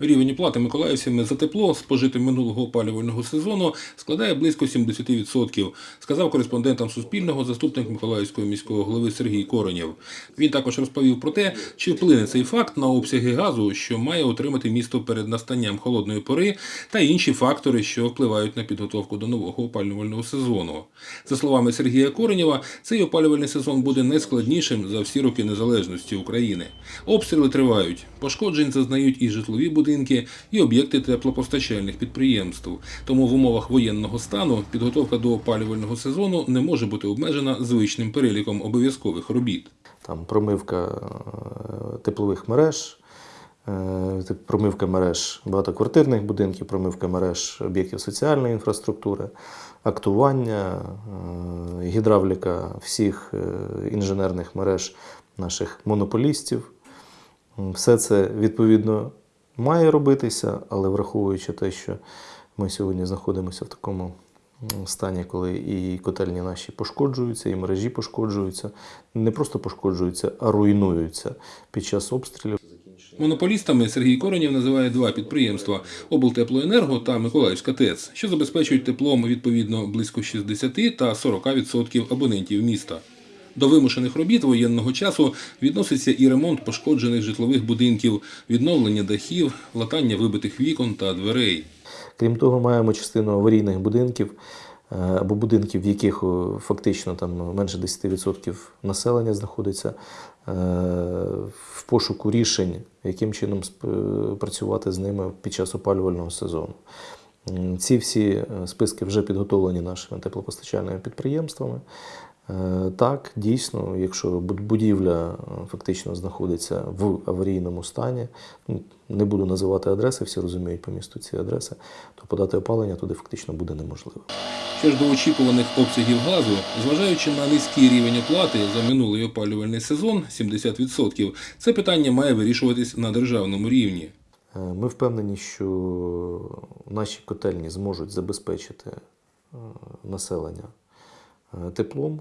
Рівень оплати миколаївцями за тепло, спожите минулого опалювального сезону, складає близько 70%, сказав кореспондентам Суспільного заступник Миколаївського міського голови Сергій Коренєв. Він також розповів про те, чи вплине цей факт на обсяги газу, що має отримати місто перед настанням холодної пори, та інші фактори, що впливають на підготовку до нового опалювального сезону. За словами Сергія Коренєва, цей опалювальний сезон буде найскладнішим за всі роки незалежності України. Обстріли тривають, пошкоджень зазнають і житлові будинки, і об'єкти теплопостачальних підприємств. Тому в умовах воєнного стану підготовка до опалювального сезону не може бути обмежена звичним переліком обов'язкових робіт. там промивка е, теплових мереж, е, промивка мереж багатоквартирних будинків, промивка мереж об'єктів соціальної інфраструктури, актування, е, гідравліка всіх інженерних мереж наших монополістів. Все це відповідно має робитися, але враховуючи те, що ми сьогодні знаходимося в такому стані, коли і котельні наші пошкоджуються, і мережі пошкоджуються, не просто пошкоджуються, а руйнуються під час обстрілів. Монополістами Сергій Коренєв називає два підприємства облтеплоенерго та Миколаївська ТЕЦ, що забезпечують теплом відповідно близько 60 та 40% абонентів міста. До вимушених робіт воєнного часу відноситься і ремонт пошкоджених житлових будинків, відновлення дахів, латання вибитих вікон та дверей. Крім того, маємо частину аварійних будинків е, або будинків, в яких фактично там менше 10% населення знаходиться е, в пошуку рішень, яким чином працювати з ними під час опалювального сезону. Ці всі е, списки вже підготовлені нашими теплопостачальними підприємствами. Е, Так, дійсно, якщо будівля е, фактично знаходиться в аварійному стані, ну, не буду називати адреси, всі розуміють по місту ці адреси, то подати опалення туди фактично буде неможливо. Що ж до очікуваних обсягів газу, зважаючи на низький рівень оплати за минулий опалювальний сезон 70%, це питання має вирішуватись на державному рівні. Е, Ми впевнені, що наші котельні зможуть забезпечити населення теплом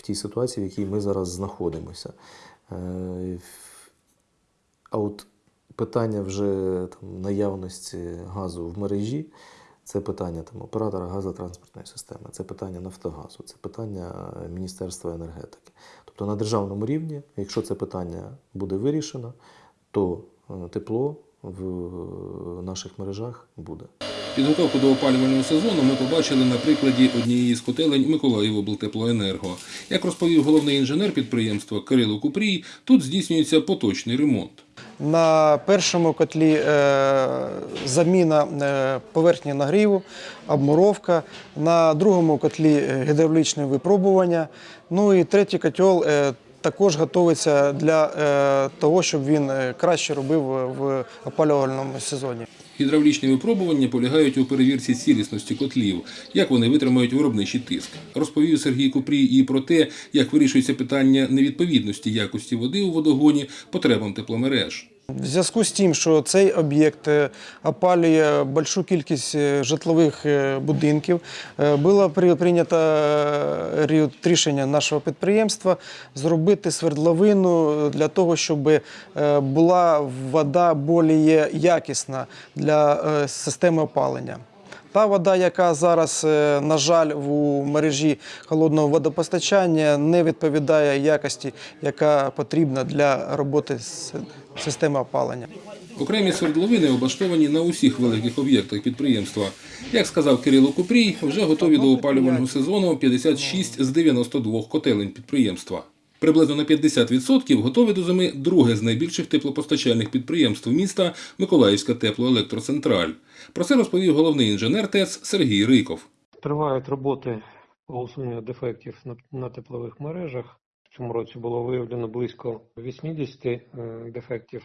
в тій ситуації, в якій ми зараз знаходимося. Е, А от питання вже там, наявності газу в мережі це питання там, оператора газотранспортної системи, це питання Нафтогазу, це питання Міністерства енергетики. Тобто на державному рівні, якщо це питання буде вирішено, то е, тепло в е, наших мережах буде. Підготовку до опалювального сезону ми побачили на прикладі однієї з котелень Миколаївоблтеплоенерго. Як розповів головний інженер підприємства Кирило Купрій, тут здійснюється поточний ремонт. На першому котлі е, заміна е, поверхні нагріву, обмуровка. На другому котлі гідравлічне випробування. Ну і третій котел також готується для е, того, щоб він е, краще робив в опалювальному сезоні. Гідравлічні випробування полягають у перевірці цілісності котлів, як вони витримають виробничий тиск. Розповів Сергій Купрій і про те, як вирішується питання невідповідності якості води у водогоні потребам тепломереж. В зв'язку з тим, що цей об'єкт е, опалює большу кількість е, житлових е, будинків, було прийнято рішення нашого підприємства зробити свердловину для того, щоб була вода більш якісна для системи опалення. Та вода, яка зараз, е, на жаль, у мережі холодного водопостачання, не відповідає якості, яка потрібна для роботи системи опалення. Окремі свердловини облаштовані на усіх великих об'єктах підприємства. Як сказав Кирило Купрій, вже готові до опалювального сезону 56 з 92 котелень підприємства. Приблизно на 50% готові до зими друге з найбільших теплопостачальних підприємств міста Миколаївська теплоелектроцентраль. Про це розповів головний інженер ТЕЦ Сергій Риков. Тривають роботи по усуненню дефектів на, теплових мережах. В цьому році було виявлено близько 80 е, дефектів.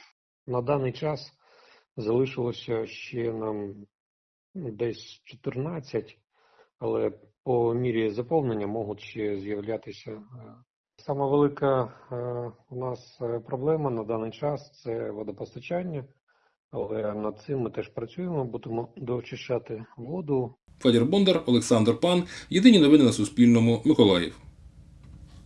На даний час залишилося ще нам десь 14, але по мірі заповнення можуть ще з'являтися. Сама велика е, у нас е, проблема на даний час це водопостачання, але над цим ми теж працюємо, будемо доочищати воду, Федір Бондар, Олександр Пан. Єдині новини на Суспільному. Миколаїв.